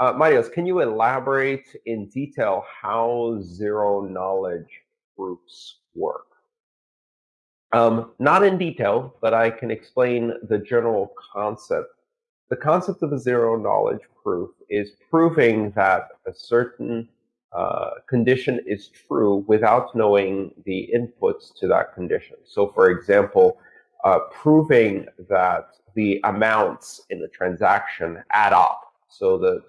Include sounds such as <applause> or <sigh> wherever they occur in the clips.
Uh, Marios, can you elaborate in detail how zero knowledge proofs work? Um, not in detail, but I can explain the general concept. The concept of a zero knowledge proof is proving that a certain uh, condition is true without knowing the inputs to that condition. So, for example, uh, proving that the amounts in the transaction add up. So that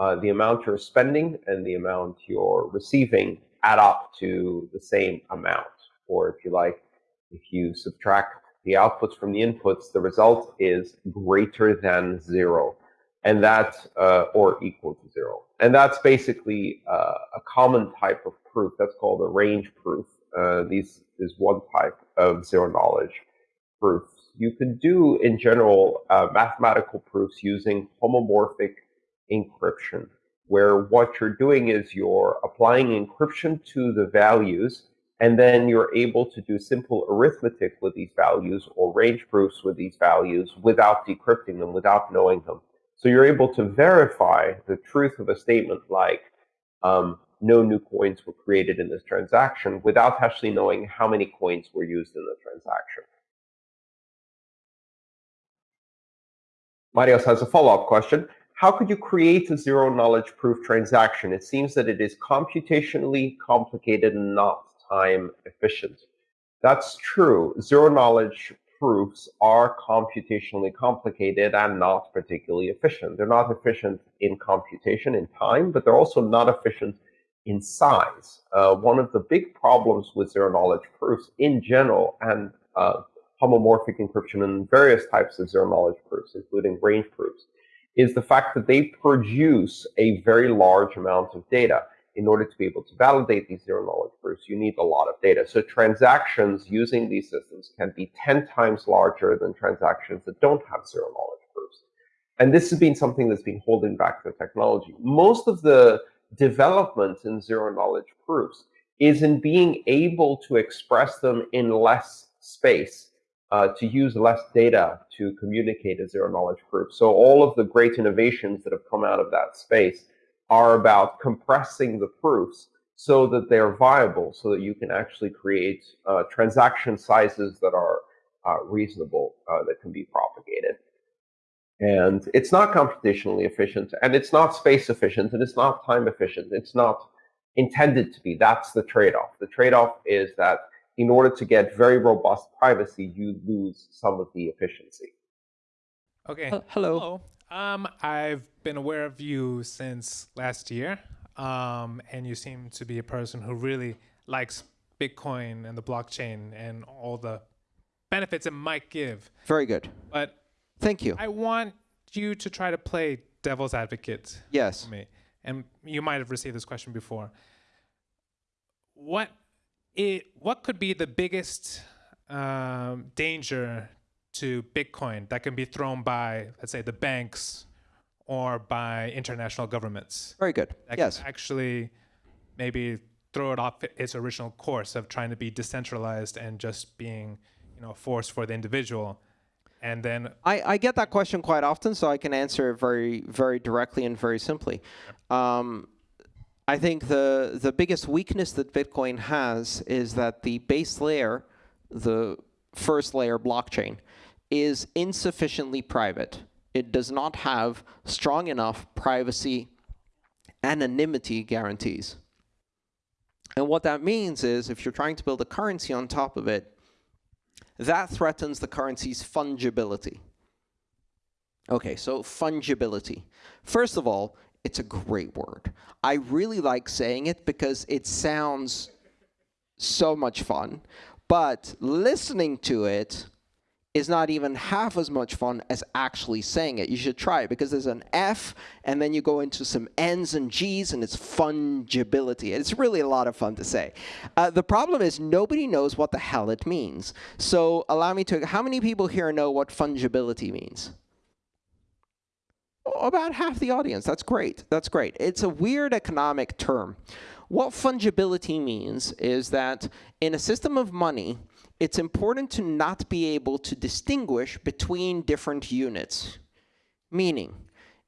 uh, the amount you're spending and the amount you're receiving add up to the same amount. Or if you like, if you subtract the outputs from the inputs, the result is greater than zero, and that uh, or equal to zero. And that's basically uh, a common type of proof. That's called a range proof. Uh, these is one type of zero knowledge proofs. You can do, in general, uh, mathematical proofs using homomorphic encryption, where what you're doing is you're applying encryption to the values and then you're able to do simple arithmetic with these values or range proofs with these values without decrypting them, without knowing them. So you're able to verify the truth of a statement like um, no new coins were created in this transaction without actually knowing how many coins were used in the transaction. Marios has a follow-up question. How could you create a zero-knowledge proof transaction? It seems that it is computationally complicated and not time efficient. That's true. Zero knowledge proofs are computationally complicated and not particularly efficient. They're not efficient in computation in time, but they're also not efficient in size. Uh, one of the big problems with zero knowledge proofs in general and uh, homomorphic encryption and various types of zero knowledge proofs, including range proofs, is the fact that they produce a very large amount of data in order to be able to validate these zero knowledge proofs, you need a lot of data. So transactions using these systems can be 10 times larger than transactions that don't have zero knowledge proofs. And this has been something that's been holding back the technology. Most of the development in zero knowledge proofs is in being able to express them in less space, uh, to use less data to communicate a zero knowledge proof. So all of the great innovations that have come out of that space are about compressing the proofs so that they're viable, so that you can actually create uh, transaction sizes that are uh, reasonable, uh, that can be propagated. And it's not computationally efficient, and it's not space efficient, and it's not time efficient. It's not intended to be. That's the trade-off. The trade-off is that in order to get very robust privacy, you lose some of the efficiency. Okay. hello. hello. Um, I've been aware of you since last year, um, and you seem to be a person who really likes Bitcoin and the blockchain and all the benefits it might give. Very good. But thank you. I want you to try to play devil's advocate. Yes. me, and you might have received this question before. What it what could be the biggest um, danger to Bitcoin that can be thrown by, let's say, the banks or by international governments. Very good. That yes. actually maybe throw it off its original course of trying to be decentralized and just being, you know, a force for the individual. And then I, I get that question quite often, so I can answer it very, very directly and very simply. Um, I think the the biggest weakness that Bitcoin has is that the base layer, the first layer blockchain, is insufficiently private. It does not have strong enough privacy anonymity guarantees. And what that means is if you're trying to build a currency on top of it, that threatens the currency's fungibility. Okay, so fungibility. First of all, it's a great word. I really like saying it because it sounds so much fun. But listening to it, is not even half as much fun as actually saying it. You should try it because there's an F and then you go into some N's and G's and it's fungibility. It's really a lot of fun to say. Uh, the problem is nobody knows what the hell it means. So allow me to, how many people here know what fungibility means? About half the audience. That's great. That's great. It's a weird economic term. What fungibility means is that in a system of money, it's important to not be able to distinguish between different units. Meaning,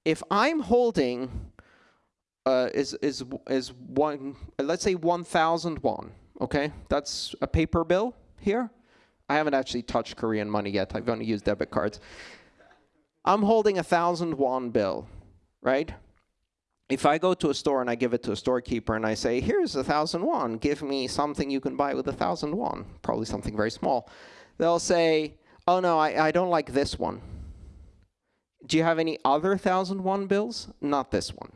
if I'm holding uh, is is is one. Let's say one thousand won. Okay, that's a paper bill here. I haven't actually touched Korean money yet. I've only used debit cards. I'm holding a thousand won bill, right? If I go to a store and I give it to a storekeeper and I say, here's a thousand won, give me something you can buy with a thousand won, probably something very small. They'll say, oh no, I, I don't like this one. Do you have any other thousand won bills? Not this one.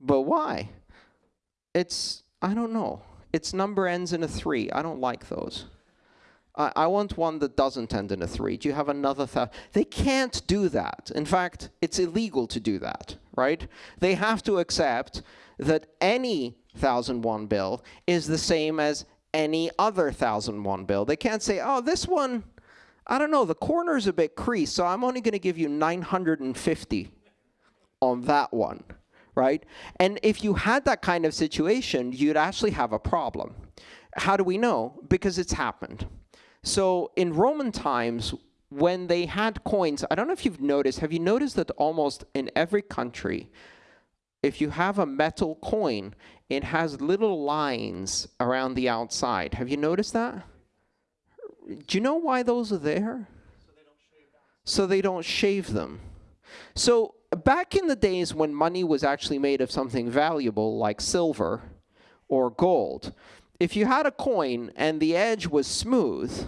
But why? It's, I don't know. Its number ends in a three. I don't like those. I, I want one that doesn't end in a three. Do you have another thousand? They can't do that. In fact, it's illegal to do that, right? They have to accept that any 1001 bill is the same as any other 1001 bill. They can't say, oh, this one, I don't know, the corner's a bit creased, so I'm only going to give you 950 on that one right? And if you had that kind of situation, you'd actually have a problem. How do we know? Because it's happened. So in Roman times, when they had coins, I don't know if you've noticed, have you noticed that almost in every country, if you have a metal coin, it has little lines around the outside. Have you noticed that? Do you know why those are there? So they don't shave them. So back in the days when money was actually made of something valuable like silver or gold, if you had a coin and the edge was smooth,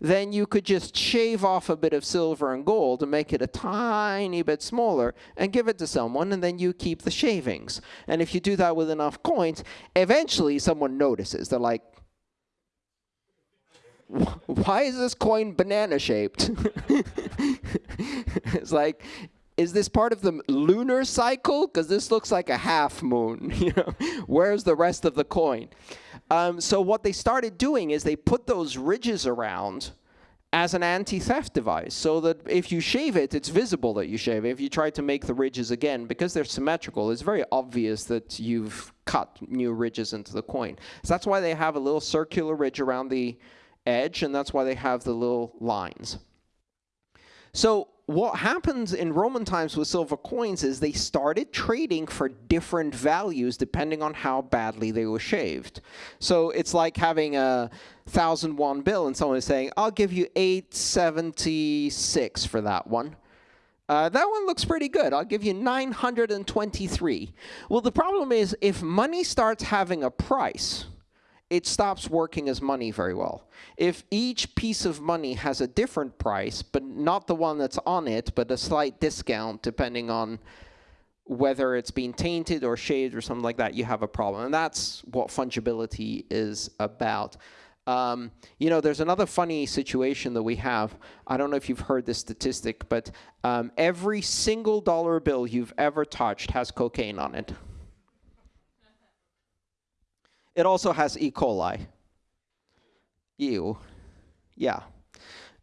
then you could just shave off a bit of silver and gold and make it a tiny bit smaller and give it to someone and then you keep the shavings. And if you do that with enough coins, eventually someone notices. They're like, why is this coin banana shaped? <laughs> it's like is this part of the lunar cycle? Because this looks like a half moon. <laughs> You know, where's the rest of the coin? Um, so what they started doing is they put those ridges around as an anti-theft device so that if you shave it, it's visible that you shave it. If you try to make the ridges again, because they're symmetrical, it's very obvious that you've cut new ridges into the coin. So that's why they have a little circular ridge around the edge, and that's why they have the little lines. So what happens in Roman times with silver coins is they started trading for different values depending on how badly they were shaved. So it's like having a thousand won bill and someone is saying, I'll give you 876 for that one. Uh, that one looks pretty good. I'll give you 923. Well, the problem is if money starts having a price, it stops working as money very well. If each piece of money has a different price, but not the one that's on it, but a slight discount depending on whether it's been tainted or shaved or something like that, you have a problem. And that's what fungibility is about. Um, you know, there's another funny situation that we have. I don't know if you've heard this statistic, but um, every single dollar bill you've ever touched has cocaine on it. It also has E. coli. Ew. Yeah.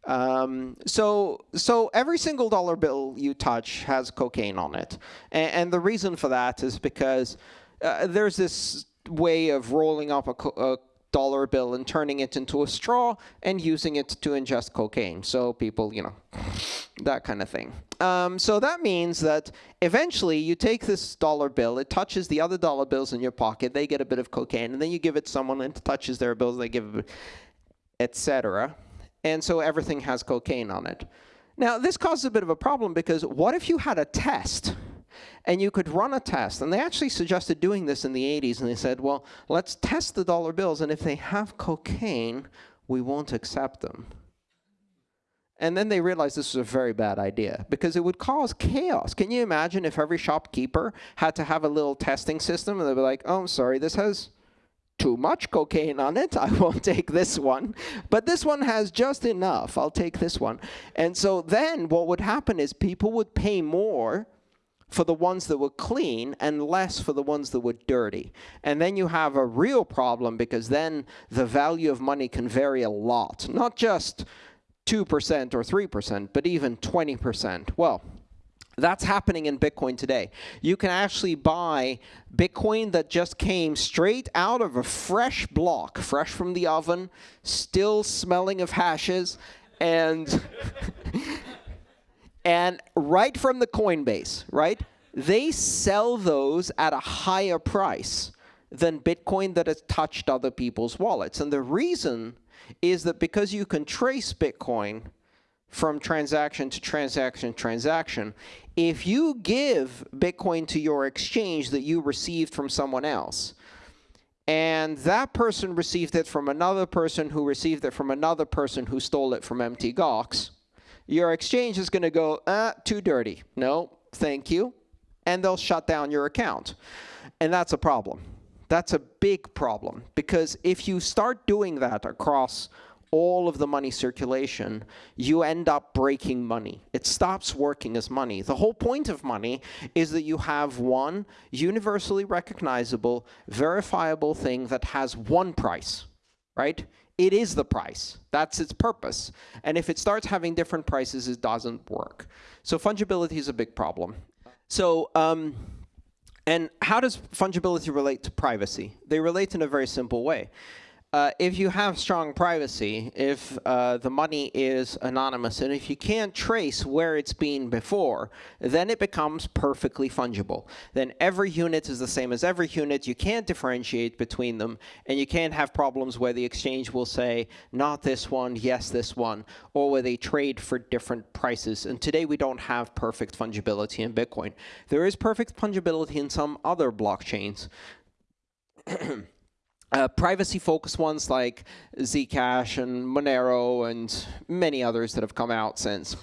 Um, so, so every single dollar bill you touch has cocaine on it. And, and the reason for that is because uh, there's this way of rolling up a, a dollar bill and turning it into a straw and using it to ingest cocaine. So people, you know, <laughs> that kind of thing. Um, so that means that eventually you take this dollar bill, it touches the other dollar bills in your pocket, they get a bit of cocaine, and then you give it to someone and it touches their bills, they give it, etc. And so everything has cocaine on it. Now, this causes a bit of a problem because what if you had a test and you could run a test. And they actually suggested doing this in the 80s. And they said, well, let's test the dollar bills. And if they have cocaine, we won't accept them. And then they realized this was a very bad idea because it would cause chaos. Can you imagine if every shopkeeper had to have a little testing system and they'd be like, oh, I'm sorry, this has too much cocaine on it. <laughs> I won't take this one. But this one has just enough. I'll take this one. And so then what would happen is people would pay more for the ones that were clean and less for the ones that were dirty. And then you have a real problem because then the value of money can vary a lot. Not just 2% or 3%, but even 20%. Well, that's happening in Bitcoin today. You can actually buy Bitcoin that just came straight out of a fresh block, fresh from the oven, still smelling of hashes, and <laughs> and right from the Coinbase, right? they sell those at a higher price than Bitcoin that has touched other people's wallets. And the reason is that because you can trace Bitcoin from transaction to transaction transaction, if you give Bitcoin to your exchange that you received from someone else, and that person received it from another person who received it from another person who stole it from Mt. Gox, your exchange is going to go, ah, too dirty. No, thank you. And they'll shut down your account. And that's a problem. That's a big problem because if you start doing that across all of the money circulation, you end up breaking money. It stops working as money. The whole point of money is that you have one universally recognizable, verifiable thing that has one price, right? It is the price. That's its purpose. And if it starts having different prices, it doesn't work. So fungibility is a big problem. So um, and how does fungibility relate to privacy? They relate in a very simple way. Uh, if you have strong privacy, if uh, the money is anonymous, and if you can't trace where it's been before, then it becomes perfectly fungible. Then every unit is the same as every unit. You can't differentiate between them, and you can't have problems where the exchange will say, not this one, yes, this one, or where they trade for different prices. And today we don't have perfect fungibility in Bitcoin. There is perfect fungibility in some other blockchains. <clears throat> uh, privacy-focused ones like Zcash and Monero and many others that have come out since.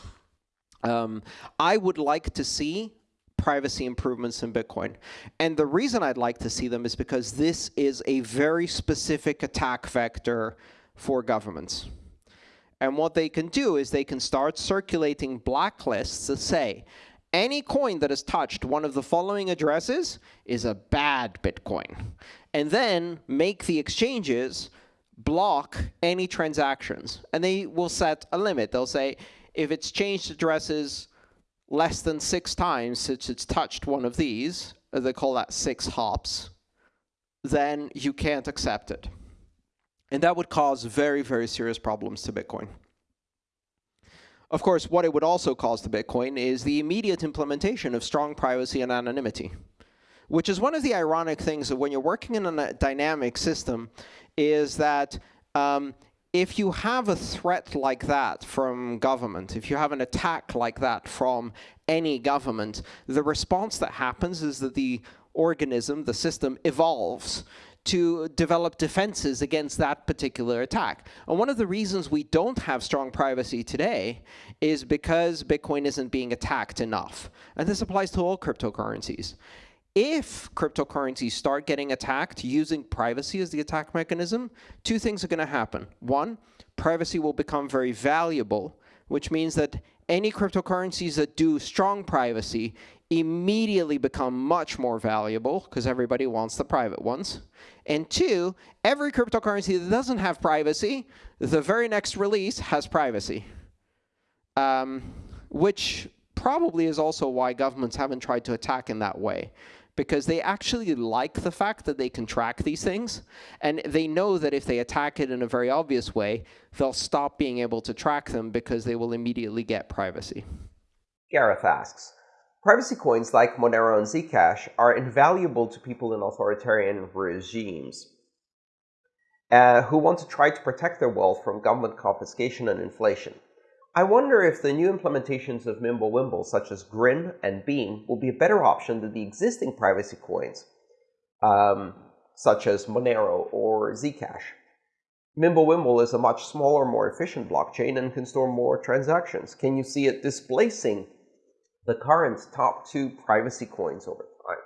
Um, I would like to see privacy improvements in Bitcoin. And the reason I'd like to see them is because this is a very specific attack vector for governments. And what they can do is they can start circulating blacklists that say, any coin that has touched one of the following addresses is a bad Bitcoin and then make the exchanges block any transactions. And they will set a limit. They'll say, if it's changed addresses less than six times since it's touched one of these, uh, they call that six hops, then you can't accept it. And that would cause very, very serious problems to Bitcoin. Of course, what it would also cause to Bitcoin is the immediate implementation of strong privacy and anonymity which is one of the ironic things of when you're working in a dynamic system is that um, if you have a threat like that from government, if you have an attack like that from any government, the response that happens is that the organism, the system, evolves to develop defenses against that particular attack. And one of the reasons we don't have strong privacy today is because Bitcoin isn't being attacked enough. And this applies to all cryptocurrencies if cryptocurrencies start getting attacked using privacy as the attack mechanism, two things are going to happen. One, privacy will become very valuable, which means that any cryptocurrencies that do strong privacy immediately become much more valuable because everybody wants the private ones. And two, every cryptocurrency that doesn't have privacy, the very next release has privacy, um, which probably is also why governments haven't tried to attack in that way because they actually like the fact that they can track these things. And they know that if they attack it in a very obvious way, they'll stop being able to track them because they will immediately get privacy. Gareth asks, privacy coins like Monero and Zcash are invaluable to people in authoritarian regimes uh, who want to try to protect their wealth from government confiscation and inflation. I wonder if the new implementations of Mimblewimble, such as Grin and Beam, will be a better option than the existing privacy coins, um, such as Monero or Zcash. Mimblewimble is a much smaller, more efficient blockchain and can store more transactions. Can you see it displacing the current top two privacy coins over time?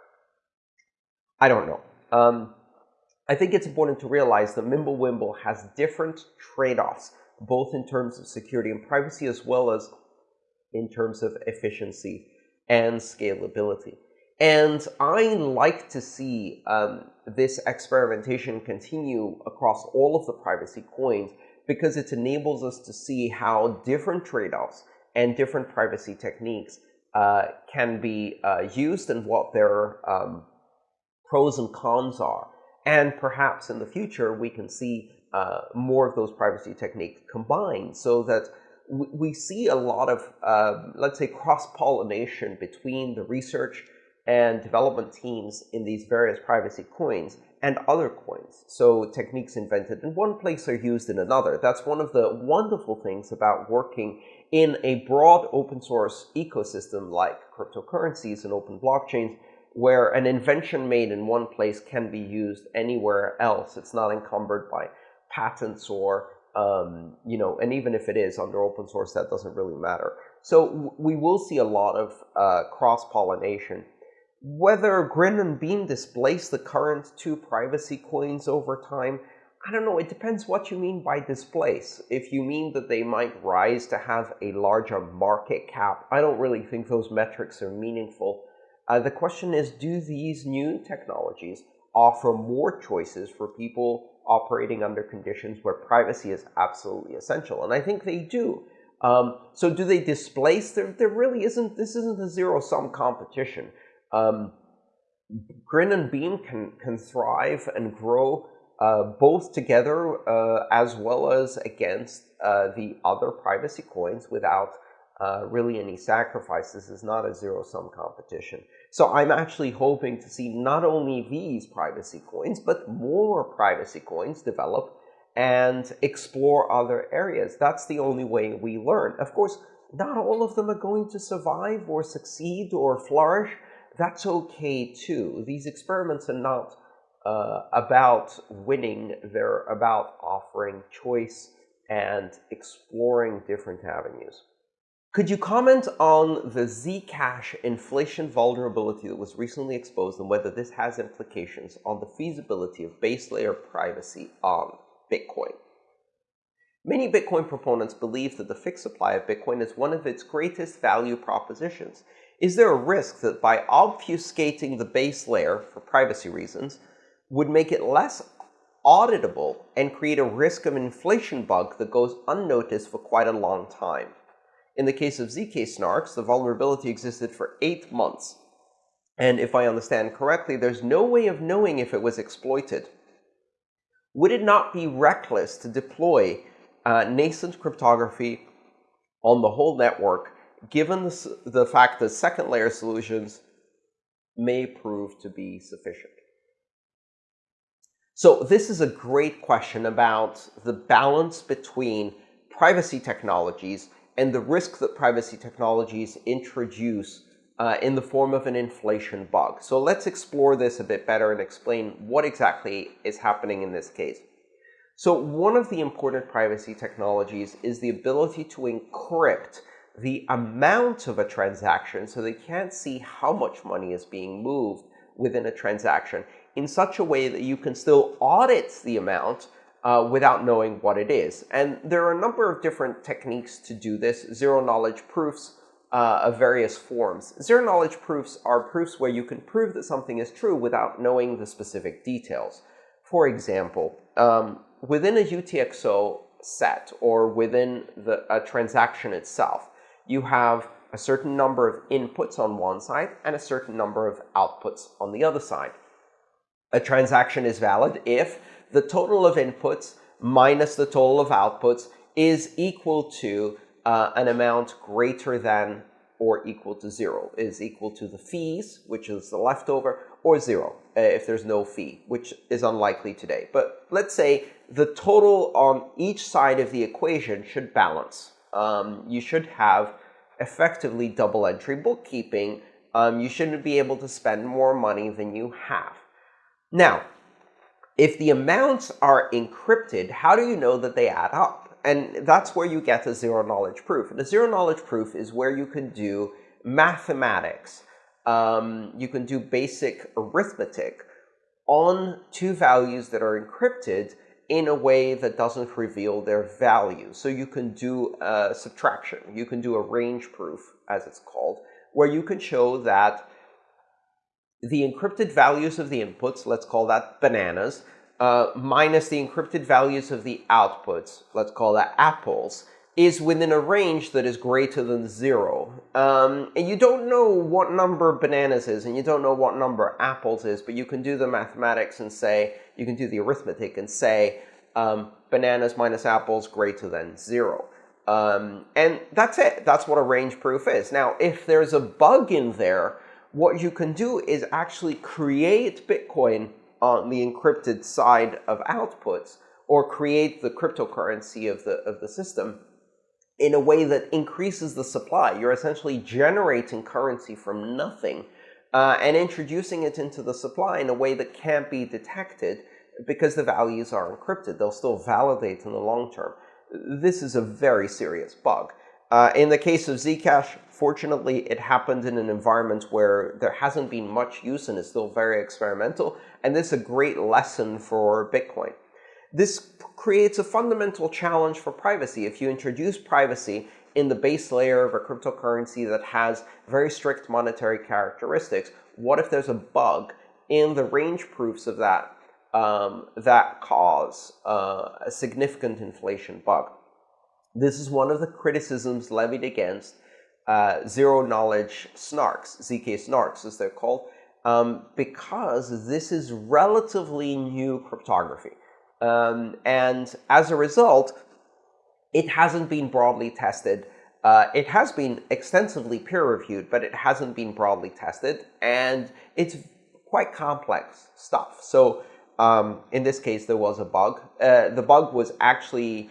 I don't know. Um, I think it's important to realize that Mimblewimble has different trade-offs both in terms of security and privacy as well as in terms of efficiency and scalability. And I like to see um, this experimentation continue across all of the privacy coins because it enables us to see how different trade-offs and different privacy techniques uh, can be uh, used and what their um, pros and cons are. And perhaps in the future, we can see uh, more of those privacy techniques combined so that we see a lot of, uh, let's say, cross-pollination between the research and development teams in these various privacy coins and other coins. So techniques invented in one place are used in another. That's one of the wonderful things about working in a broad open source ecosystem like cryptocurrencies and open blockchains, where an invention made in one place can be used anywhere else. It's not encumbered by patents or, um, you know, and even if it is under open source, that doesn't really matter. So we will see a lot of uh, cross-pollination. Whether Grin and Beam displace the current two privacy coins over time, I don't know. It depends what you mean by displace. If you mean that they might rise to have a larger market cap, I don't really think those metrics are meaningful. Uh, the question is, do these new technologies offer more choices for people operating under conditions where privacy is absolutely essential? And I think they do. Um, so do they displace? There, there really isn't, this isn't a zero-sum competition. Um, Grin and Beam can, can thrive and grow uh, both together uh, as well as against uh, the other privacy coins without uh, really any sacrifices. This is not a zero-sum competition. So I'm actually hoping to see not only these privacy coins, but more privacy coins develop and explore other areas. That's the only way we learn. Of course, not all of them are going to survive or succeed or flourish. That's okay too. These experiments are not uh, about winning. They're about offering choice and exploring different avenues. Could you comment on the Zcash inflation vulnerability that was recently exposed and whether this has implications on the feasibility of base layer privacy on Bitcoin? Many Bitcoin proponents believe that the fixed supply of Bitcoin is one of its greatest value propositions. Is there a risk that by obfuscating the base layer for privacy reasons would make it less auditable and create a risk of inflation bug that goes unnoticed for quite a long time? In the case of ZK snarks, the vulnerability existed for eight months. And if I understand correctly, there's no way of knowing if it was exploited. Would it not be reckless to deploy uh, nascent cryptography on the whole network, given the, the fact that second layer solutions may prove to be sufficient? So this is a great question about the balance between privacy technologies and the risk that privacy technologies introduce uh, in the form of an inflation bug. So let's explore this a bit better and explain what exactly is happening in this case. So one of the important privacy technologies is the ability to encrypt the amount of a transaction so they can't see how much money is being moved within a transaction in such a way that you can still audit the amount uh, without knowing what it is. And there are a number of different techniques to do this, zero-knowledge proofs uh, of various forms. Zero-knowledge proofs are proofs where you can prove that something is true without knowing the specific details. For example, um, within a UTXO set or within the, a transaction itself, you have a certain number of inputs on one side and a certain number of outputs on the other side. A transaction is valid if the total of inputs minus the total of outputs is equal to uh, an amount greater than or equal to zero, is equal to the fees, which is the leftover, or zero uh, if there's no fee, which is unlikely today. But let's say the total on each side of the equation should balance. Um, you should have effectively double entry bookkeeping. Um, you shouldn't be able to spend more money than you have. Now, if the amounts are encrypted, how do you know that they add up? And that's where you get a zero-knowledge proof. And a zero-knowledge proof is where you can do mathematics. Um, you can do basic arithmetic on two values that are encrypted in a way that doesn't reveal their value. So you can do a subtraction. You can do a range proof, as it's called, where you can show that the encrypted values of the inputs, let's call that bananas, uh, minus the encrypted values of the outputs, let's call that apples, is within a range that is greater than zero. Um, and you don't know what number bananas is, and you don't know what number apples is, but you can do the mathematics and say, you can do the arithmetic and say, um, bananas minus apples greater than zero. Um, and that's it. That's what a range proof is. Now, if there's a bug in there, what you can do is actually create Bitcoin on the encrypted side of outputs or create the cryptocurrency of the, of the system in a way that increases the supply. You're essentially generating currency from nothing uh, and introducing it into the supply in a way that can't be detected because the values are encrypted. They'll still validate in the long term. This is a very serious bug. Uh, in the case of Zcash, fortunately, it happened in an environment where there hasn't been much use and it's still very experimental. And this is a great lesson for Bitcoin. This creates a fundamental challenge for privacy. If you introduce privacy in the base layer of a cryptocurrency that has very strict monetary characteristics, what if there's a bug in the range proofs of that um, that cause uh, a significant inflation bug? This is one of the criticisms levied against uh, zero-knowledge snarks, ZK snarks as they're called, um, because this is relatively new cryptography. Um, and as a result, it hasn't been broadly tested. Uh, it has been extensively peer-reviewed, but it hasn't been broadly tested, and it's quite complex stuff. So um, in this case, there was a bug. Uh, the bug was actually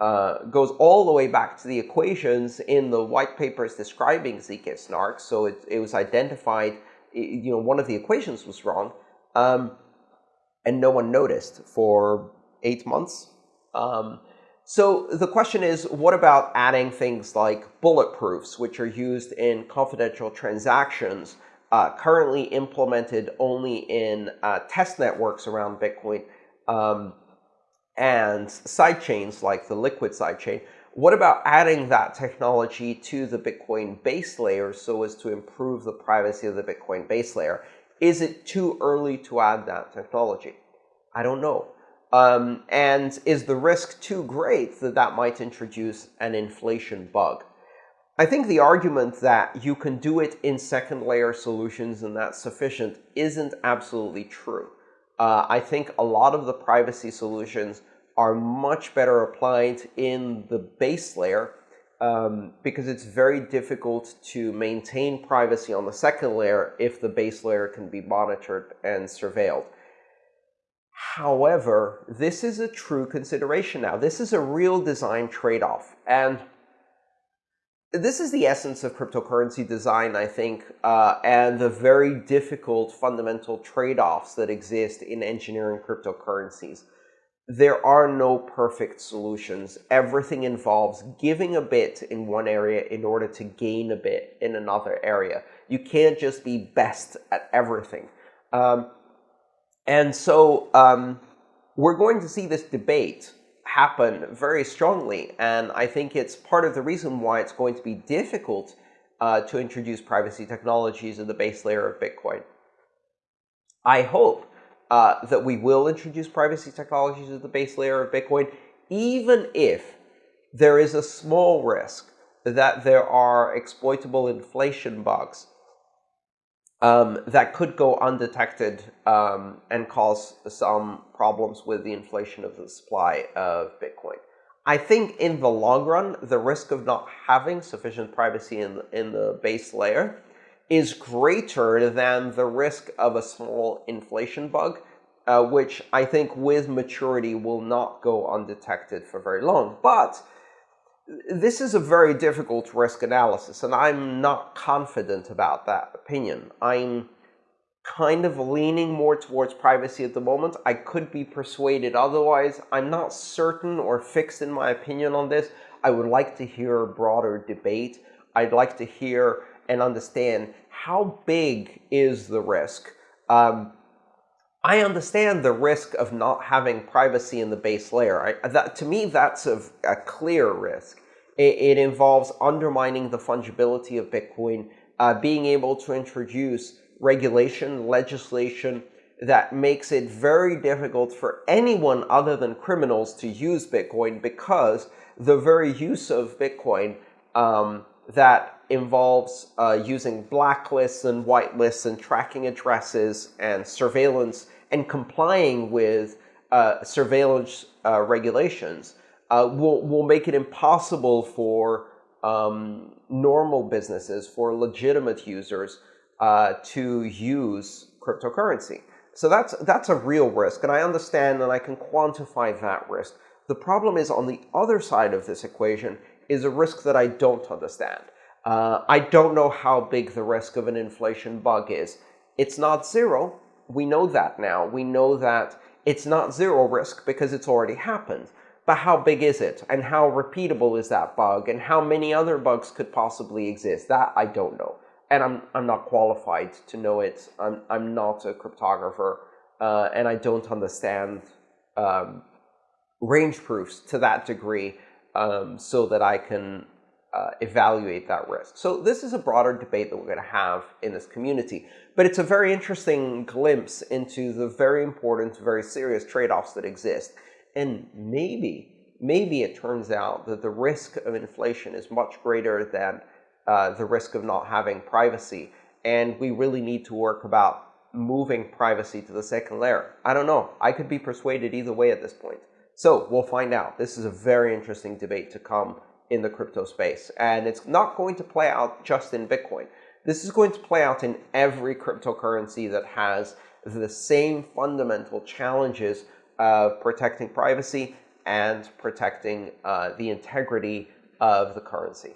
uh, goes all the way back to the equations in the white papers describing ZK snarks. So it, it was identified, you know, one of the equations was wrong. Um, and no one noticed for eight months. Um, so the question is, what about adding things like bulletproofs, which are used in confidential transactions, uh, currently implemented only in uh, test networks around Bitcoin, um, and sidechains like the Liquid sidechain? What about adding that technology to the Bitcoin base layer so as to improve the privacy of the Bitcoin base layer? Is it too early to add that technology? I don't know. Um, and is the risk too great that that might introduce an inflation bug? I think the argument that you can do it in second layer solutions and that's sufficient isn't absolutely true. Uh, I think a lot of the privacy solutions are much better applied in the base layer um, because it's very difficult to maintain privacy on the second layer if the base layer can be monitored and surveilled. However, this is a true consideration now. This is a real design trade-off. And this is the essence of cryptocurrency design, I think, uh, and the very difficult fundamental trade-offs that exist in engineering cryptocurrencies. There are no perfect solutions. Everything involves giving a bit in one area in order to gain a bit in another area. You can't just be best at everything. Um, and so um, we're going to see this debate happen very strongly. And I think it's part of the reason why it's going to be difficult uh, to introduce privacy technologies in the base layer of Bitcoin. I hope uh, that we will introduce privacy technologies at the base layer of Bitcoin, even if there is a small risk that there are exploitable inflation bugs um, that could go undetected um, and cause some problems with the inflation of the supply of Bitcoin. I think in the long run, the risk of not having sufficient privacy in, in the base layer is greater than the risk of a small inflation bug, uh, which I think with maturity will not go undetected for very long. But this is a very difficult risk analysis, and I'm not confident about that opinion. I'm kind of leaning more towards privacy at the moment. I could be persuaded otherwise. I'm not certain or fixed in my opinion on this. I would like to hear a broader debate. I'd like to hear and understand how big is the risk. Um, I understand the risk of not having privacy in the base layer. I, that, to me, that's a, a clear risk. It, it, involves undermining the fungibility of Bitcoin, uh, being able to introduce regulation, legislation that makes it very difficult for anyone other than criminals to use Bitcoin because the very use of Bitcoin um, that involves uh, using blacklists and whitelists and tracking addresses and surveillance and complying with uh, surveillance uh, regulations uh, will, will make it impossible for um, normal businesses, for legitimate users, uh, to use cryptocurrency. So that's, that's a real risk, and I understand and I can quantify that risk. The problem is on the other side of this equation is a risk that I don't understand. Uh, I don't know how big the risk of an inflation bug is. It's not zero. We know that now. We know that it's not zero risk because it's already happened. But how big is it? And how repeatable is that bug? And how many other bugs could possibly exist? That I don't know and I'm I'm not qualified to know it. I'm I'm not a cryptographer, uh, and I don't understand um, range proofs to that degree, um, so that I can uh, evaluate that risk. So this is a broader debate that we're going to have in this community, but it's a very interesting glimpse into the very important, very serious trade-offs that exist, and maybe maybe it turns out that the risk of inflation is much greater than uh, the risk of not having privacy. And we really need to work about moving privacy to the second layer. I don't know. I could be persuaded either way at this point. So we'll find out. This is a very interesting debate to come in the crypto space. And it's not going to play out just in Bitcoin. This is going to play out in every cryptocurrency that has the same fundamental challenges of protecting privacy and protecting uh, the integrity of the currency.